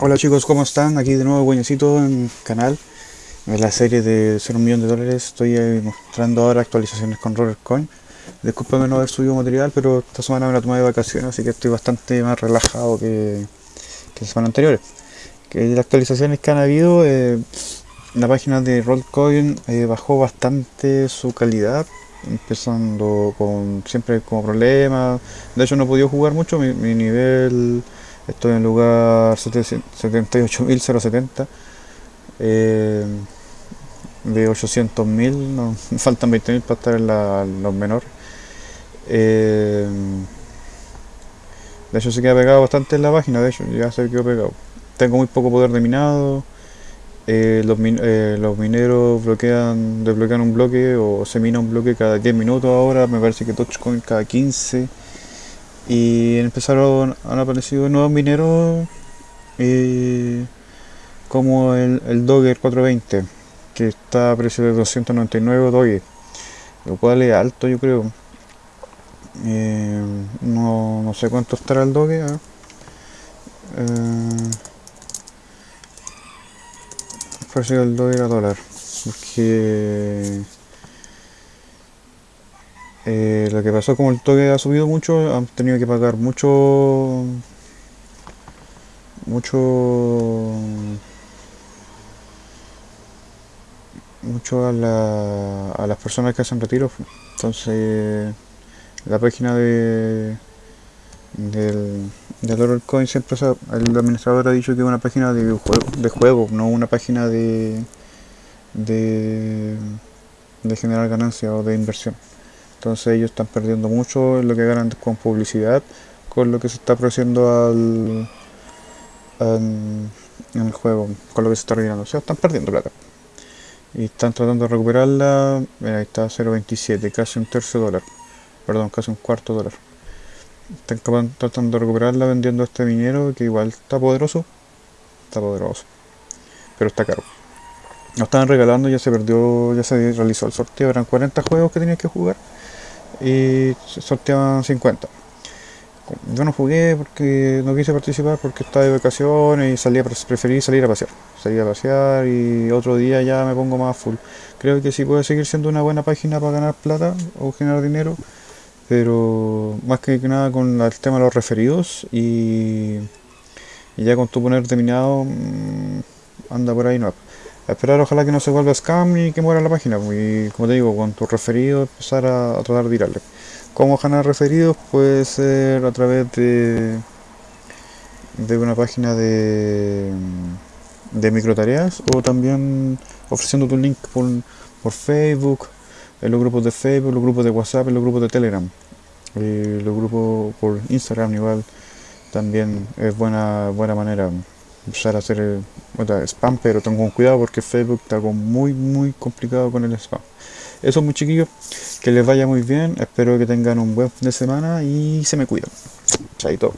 Hola chicos, ¿cómo están? Aquí de nuevo Guañecito en canal. En la serie de 0 un millón de dólares estoy mostrando ahora actualizaciones con Rollercoin. Disculpenme no haber subido material, pero esta semana me la tomé de vacaciones, así que estoy bastante más relajado que, que las semanas anteriores. Que las actualizaciones que han habido, eh, la página de Rollcoin eh, bajó bastante su calidad, empezando con siempre como problemas. De hecho no he podido jugar mucho, mi, mi nivel estoy en lugar 78.070 eh, de 800.000, no, faltan 20.000 para estar en, la, los menores. Eh, de hecho se queda pegado bastante en la página, de hecho ya se quedó pegado. Tengo muy poco poder de minado. Eh, los, eh, los, mineros bloquean, desbloquean un bloque o se mina un bloque cada 10 minutos ahora, me parece que Dogecoin cada 15 y empezaron, han aparecido nuevos mineros eh, como el, Dogger 420 que está a precio de 299 Doge lo cual es alto yo creo eh, no, no, sé cuánto estará el Doge ¿eh? el precio del Doge a dólar porque eh, lo que pasó como el toque ha subido mucho, han tenido que pagar mucho mucho mucho a, la, a las personas que hacen retiro. Entonces la página de del, del Coin siempre el administrador ha dicho que es una página de juego, de juego no una página de de, de generar ganancias o de inversión entonces ellos están perdiendo mucho en lo que ganan con publicidad con lo que se está produciendo al, en el juego con lo que se está retirando o sea están perdiendo plata. Y están tratando de recuperarla. Mira ahí está 0.27 casi un tercio dólar. Perdón casi un cuarto dólar. Están tratando de recuperarla vendiendo este minero que igual está poderoso. Está poderoso. Pero está caro. Lo estaban regalando ya se perdió ya se realizó el sorteo. Eran 40 juegos que tenías que jugar y sorteaban 50 yo no jugué porque no quise participar porque estaba de vacaciones y salía preferí salir a pasear. Salir a pasear y otro día ya me pongo más full. Creo que sí puede seguir siendo una buena página para ganar plata o generar dinero pero más que nada con el tema de los referidos y, ya con tu poner terminado mm, anda por ahí no esperar ojalá que no se vuelva scam y que muera la página pues, y como te digo con tus referidos empezar a, tratar de tirarle ¿Cómo ganar referidos? Puede ser a través de, de una página de, de microtareas o también ofreciendo tu link por, por Facebook, en los grupos de Facebook, los grupos de WhatsApp, en los grupos de Telegram, y los grupos por Instagram igual también es buena buena manera empezar a hacer eh, spam, pero tengo cuidado porque Facebook está muy muy complicado con el spam. Eso muy chiquillos, que les vaya muy bien, espero que tengan un buen fin de semana y se me cuidan. Chaito.